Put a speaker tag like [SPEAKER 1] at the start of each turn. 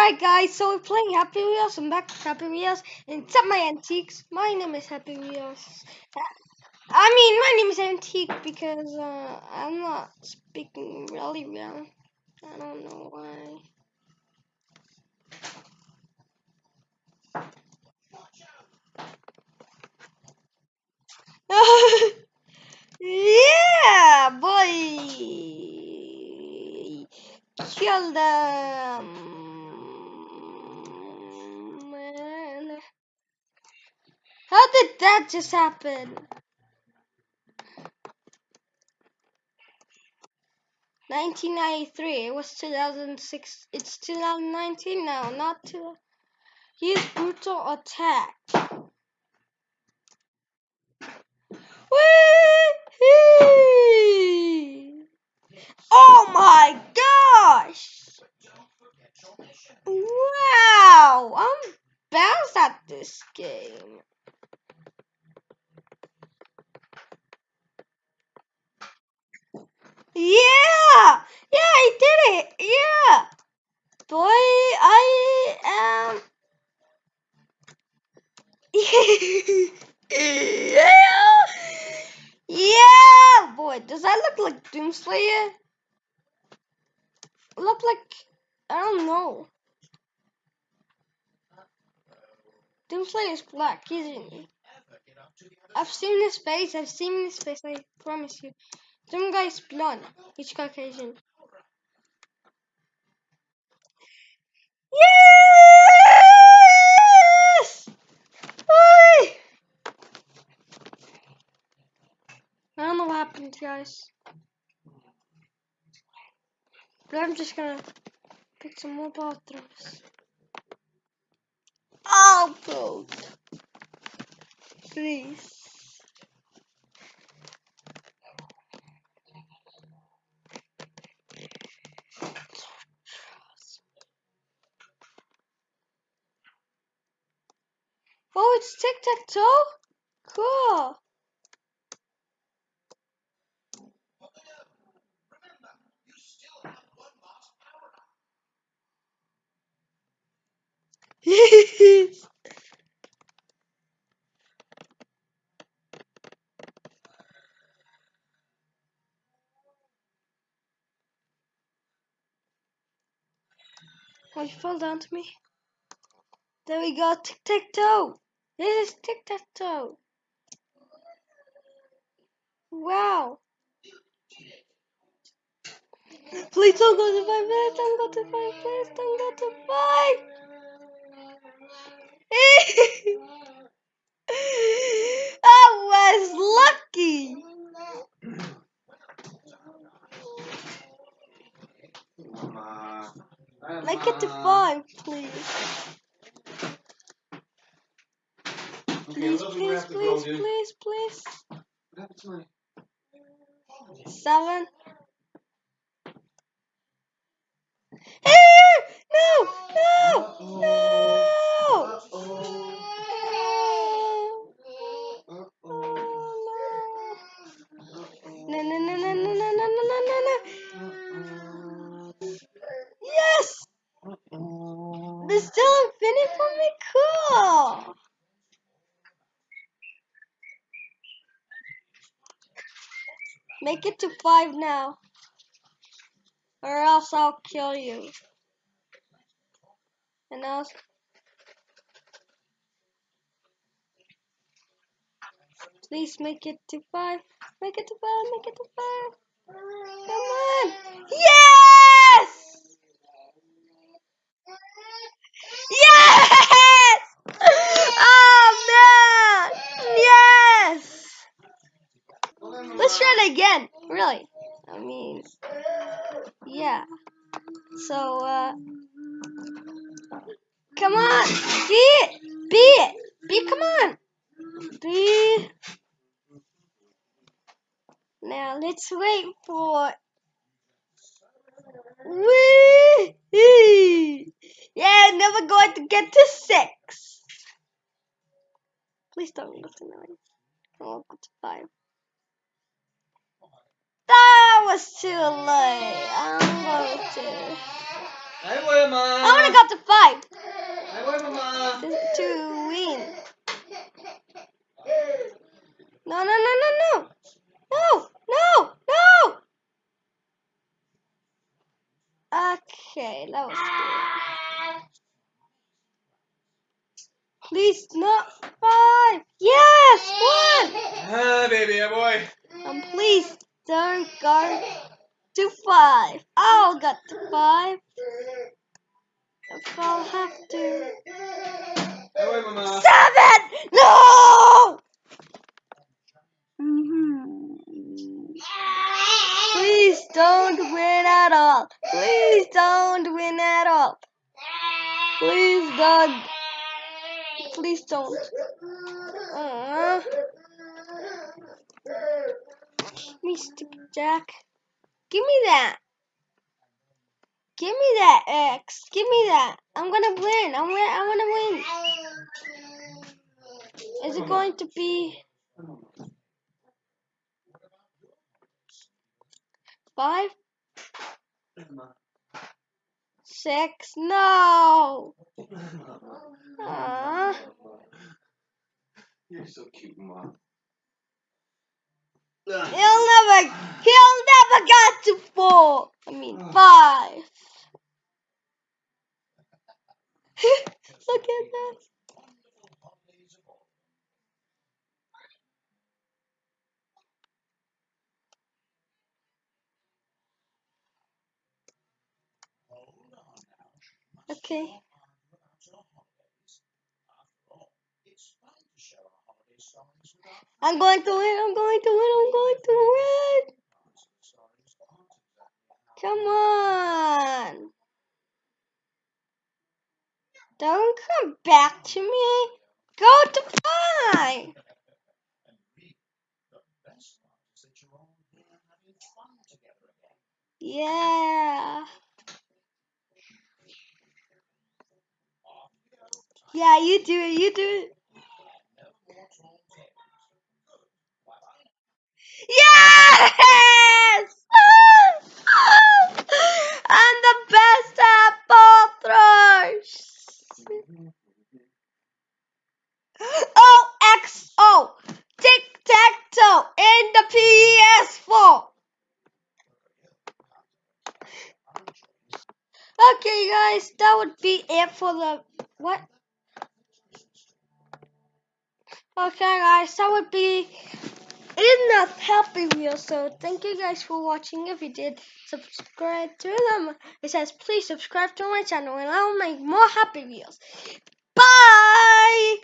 [SPEAKER 1] Alright guys, so we're playing Happy Wheels. I'm back with Happy Wheels. And it's my antiques. My name is Happy Wheels. I mean, my name is Antique because uh, I'm not speaking really well. I don't know why. yeah, boy! Kill them! How did that just happen? Nineteen ninety three. It was two thousand six. It's two thousand nineteen now, not two. Use brutal attack. Whee! Oh my gosh! Wow! I'm bounced at this game. Yeah! Yeah, I did it! Yeah! Boy, I am. yeah! Yeah! Boy, does that look like Doomslayer? Look like. I don't know. Doomslayer is black, isn't he? I've seen his face, I've seen his face, I promise you. Some guy's blonde, he's Caucasian. Yes! Whee! I don't know what happened, guys. But I'm just gonna pick some more bathrooms. Oh, please. Please. Oh, it's tic tac toe? Cool. oh, you fell down to me. There we go, tic tac toe. This is tic tac toe. Wow. Please don't go to five. Please don't go to five. Please don't go to five. I was lucky. Make it to five, please. Please, please, please, please, please. Seven. no, no, no. No, no, no, no, no, no, no, no, no, no, no. Yes! There's still infinite for me? Cool! Make it to five now. Or else I'll kill you. And I'll... Please make it to five. Make it to five. Make it to five. Come on. Yes! Oh man! Yes! Let's try it again. Really. I mean, yeah. So, uh, come on. Be it. Be it. Be, come on. Be. Now let's wait for. Wee! Yeah, never going to get to six. Please don't go to nine. I'll go to five. That was too late. I'm going to.
[SPEAKER 2] Hi, Wilma.
[SPEAKER 1] I'm I got five
[SPEAKER 2] Ahí voy, mamá.
[SPEAKER 1] This- to win. No, no, no, no, no. No, no, no. Okay, that was good. Please, not five. Yes, one.
[SPEAKER 2] Ah, baby, ahí voy.
[SPEAKER 1] And don't go to five. I'll get to five. If I'll have to. Seven! No! Mhm. Please don't win at all. Please don't win at all. Please don't. Please don't. Uh, me stupid Jack. Give me that. Give me that X. Give me that. I'm gonna win. I'm gonna. I'm gonna win. Is it going to be five, six? No.
[SPEAKER 2] You're so cute, mom.
[SPEAKER 1] Never. He'll never get to four. I mean oh. five. Look at that. Okay. I'm going to win. I'm going to win. I'm going to win. Come on. Don't come back to me. Go to five. Yeah. Yeah, you do it. You do it. Yes! I'm the best at ball throwers. O X O. Tic tac toe in the PS4. Okay, guys, that would be it for the what? Okay, guys, that would be it is not happy wheel so thank you guys for watching. If you did subscribe to them. It says please subscribe to my channel and i'll make more happy wheels. Bye!